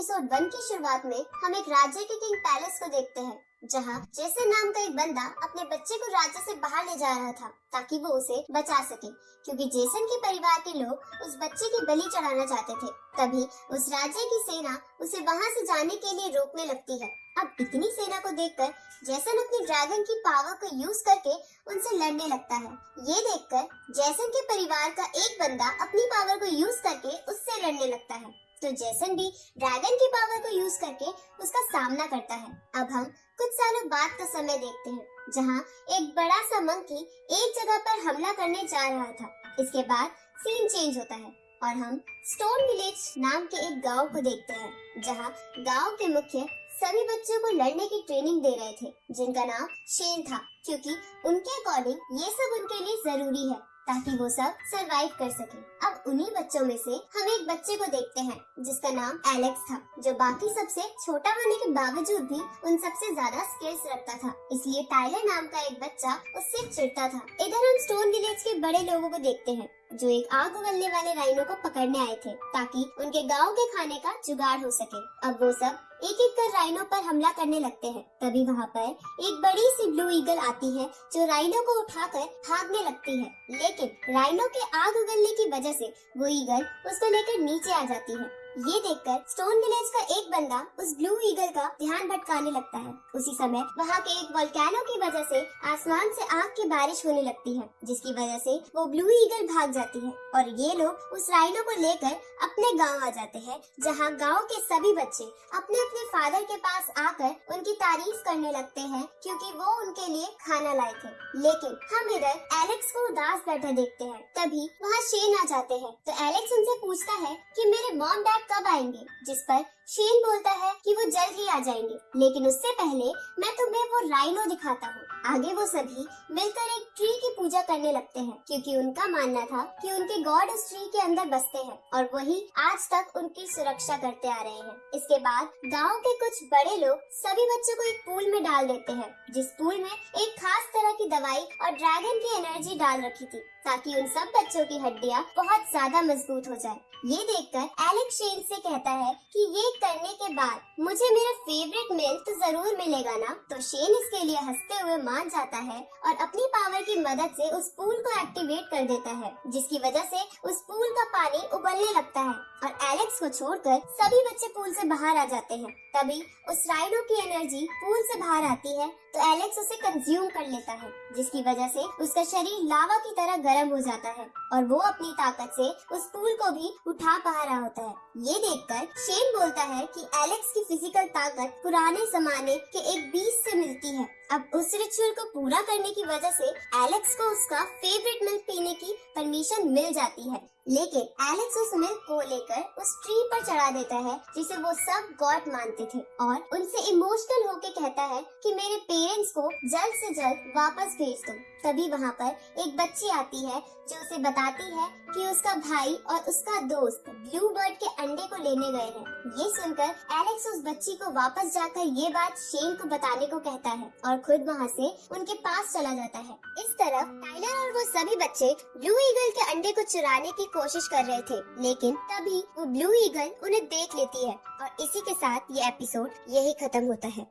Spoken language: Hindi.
एपिसोड वन की शुरुआत में हम एक राज्य के किंग पैलेस को देखते हैं, जहाँ जैसे नाम का एक बंदा अपने बच्चे को राज्य से बाहर ले जा रहा था, ताकि वो उसे बचा सके। क्योंकि जेसन के परिवार के लोग उस बच्चे की बलि चढ़ाना चाहते थे, तभी उस राज्य की सेना उसे वहाँ से जाने के लिए रोकने लगती है। अब इतनी सेना को देखकर जैसन अपनी ड्रैगन की पावर को यूज़ करके उनसे लड़ने लगता है। ये देखकर जैसन के परिवार का एक बंदा अपनी पावर को यूज़ करके उससे लड़ने लगता है। तो जैसन भी ड्रैगन की पावर को यूज़ करके उसका सामना करता है। अब हम कुछ सालों बाद का समय देखते हैं, जहाँ एक बड़ा सा मंकी एक जगह पर हमला करने जा रहा था। इसके बाद सीन चेंज होता है और हम स्टोन विलेज नाम के एक गाँव को देखते हैं, जहाँ गाँव के मुख्य सभी बच्चों को लड़ने की ट्रेनिंग दे रहे थे, जिनका नाम शेन था, क्योंकि उनके अकॉर्डिंग ये सब उनके लिए ज़रूरी है। ताकि वो सब सरवाइव कर सके। अब उन्हीं बच्चों में से हम एक बच्चे को देखते हैं, जिसका नाम एलेक्स था, जो बाकी सबसे छोटा होने के बावजूद भी उन सबसे ज़्यादा स्किल्स रखता था। इसलिए टाइलर नाम का एक बच्चा उससे चिड़ता था। इधर हम स्टोन विलेज के बड़े लोगों को देखते हैं। जो एक आग उगलने वाले राइनो को पकड़ने आए थे, ताकि उनके गाँव के खाने का जुगाड़ हो सके। अब वो सब एक एक कर राइनो पर हमला करने लगते हैं। तभी वहाँ पर एक बड़ी सी ब्लू ईगल आती है, जो राइनो को उठाकर भागने लगती है। लेकिन राइनो के आग उगलने की वजह से वो ईगल उसको लेकर नीचे आ जाती है। ये देखकर स्टोन विलेज का एक बंदा उस ब्लू ईगल का ध्यान भटकाने लगता है। उसी समय वहाँ के एक वोल्केनो की वजह से आसमान से आग की बारिश होने लगती है, जिसकी वजह से वो ब्लू ईगल भाग जाती है और ये लोग उस राइनो को लेकर अपने गाँव आ जाते हैं, जहाँ गाँव के सभी बच्चे अपने अपने फादर के पास आकर उनकी तारीफ़ करने लगते हैं, क्योंकि वो उनके लिए खाना लाए थे। लेकिन हम इधर एलेक्स को उदास बैठे देखते हैं, तभी वहाँ शेन आ जाते हैं। तो एलेक्स उनसे पूछता है की, मेरे मॉम डैड कब आएँगे? जिस पर शेन बोलता है कि वो जल्द ही आ जाएँगे। लेकिन उससे पहले मैं तुम्हें वो राइनो दिखाता हूँ। आगे वो सभी मिलकर एक ट्री की पूजा करने लगते हैं, क्योंकि उनका मानना था कि उनके गॉड उस ट्री के अंदर बसते हैं और वही आज तक उनकी सुरक्षा करते आ रहे हैं। इसके बाद गाँव के कुछ बड़े लोग सभी बच्चों को एक पूल में डाल देते हैं, जिस पूल में एक खास तरह की दवाई और ड्रैगन की एनर्जी डाल रखी थी, ताकि उन सब बच्चों की हड्डियाँ बहुत ज़्यादा मज़बूत हो जाए। ये देखकर एलेक्स शेन से कहता है कि ये करने के बाद मुझे मेरा फेवरेट मिल तो ज़रूर मिलेगा ना? तो शेन इसके लिए हँसते हुए मान जाता है और अपनी पावर की मदद से उस पूल को एक्टिवेट कर देता है, जिसकी वजह से उस पूल का पानी उबलने लगता है और एलेक्स को छोड़कर सभी बच्चे पूल से बाहर आ जाते हैं। तभी उस राइडो की एनर्जी पूल से बाहर आती है तो एलेक्स उसे कंज्यूम कर लेता है, जिसकी वजह से उसका शरीर लावा की तरह गर्म हो जाता है और वो अपनी ताकत से उस पूल को भी उठा पा रहा होता है। ये देखकर शेन बोलता है कि एलेक्स की फ़िज़िकल ताकत पुराने जमाने के एक बीस से मिलती है। अब उस रिचुअल को पूरा करने की वजह से एलेक्स को उसका फेवरेट मिल्क पीने की परमिशन मिल जाती है। लेकिन एलेक्स उस मिल्क को लेकर उस ट्री पर चढ़ा देता है, जिसे वो सब गॉड मानते थे। और उनसे इमोशनल होके कहता है कि मेरे पेरेंट्स को जल्द से जल्द वापस भेज दो। तभी वहाँ पर एक बच्ची आती है, जो उसे बताती है कि उसका भाई और उसका दोस्त ब्लू बर्ड के अंडे को लेने गए हैं। ये सुनकर एलेक्स उस बच्ची को वापस जाकर ये बात शेन को बताने को कहता है और खुद वहाँ से उनके पास चला जाता है। इस तरफ़ टाइलर और वो सभी बच्चे ब्लू ईगल के अंडे को चुराने की कोशिश कर रहे थे, लेकिन तभी वो ब्लू ईगल उन्हें देख लेती है और इसी के साथ ये एपिसोड यही खत्म होता है।